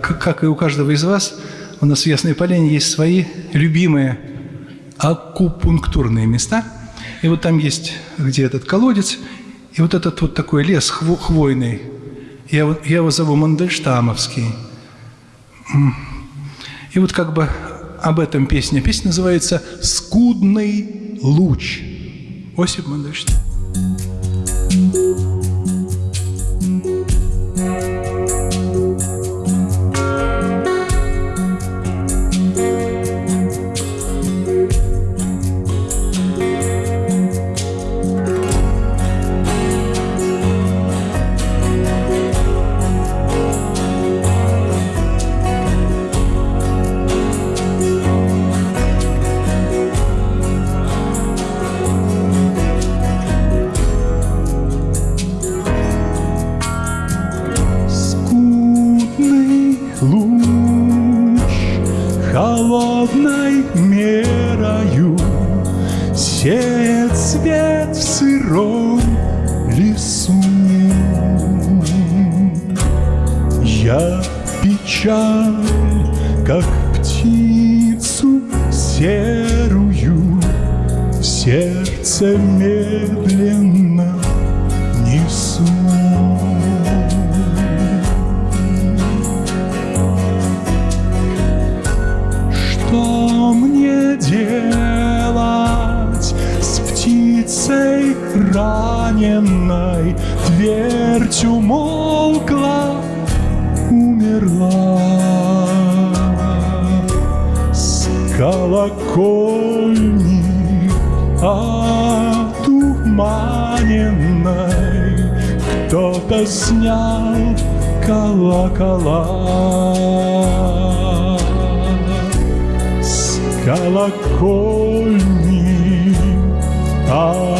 как и у каждого из вас, у нас в Ясной Поляне есть свои любимые акупунктурные места. И вот там есть, где этот колодец, и вот этот вот такой лес хвойный. Я, я его зову Мандельштамовский. И вот как бы об этом песня. Песня называется «Скудный луч». Осип Мандельштам. Сеет свет в сыром лесу. Я печаль, как птицу серую, в сердце медленно раненной Твердь умолкла, умерла. С колокольни отуманенной. Кто-то снял колокола. С колокольни а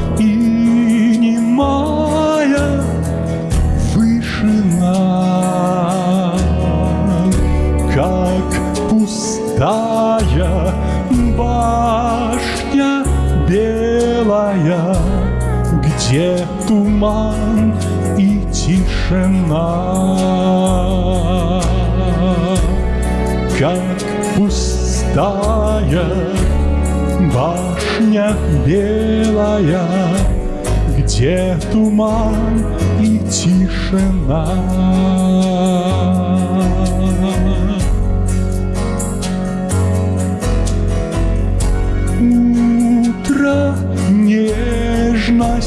где туман и тишина, как пустая башня белая, где туман и тишина.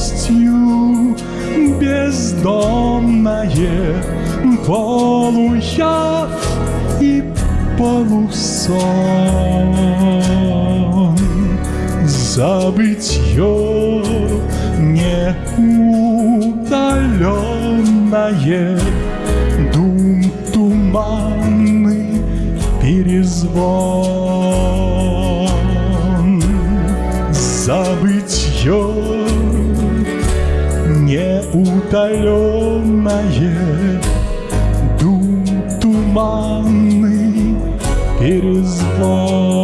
Нежностью бездомное полуяв и полусон забытье неудаленное, Дум туманный перезвон. Неутоленное, Дум туманный перезвон.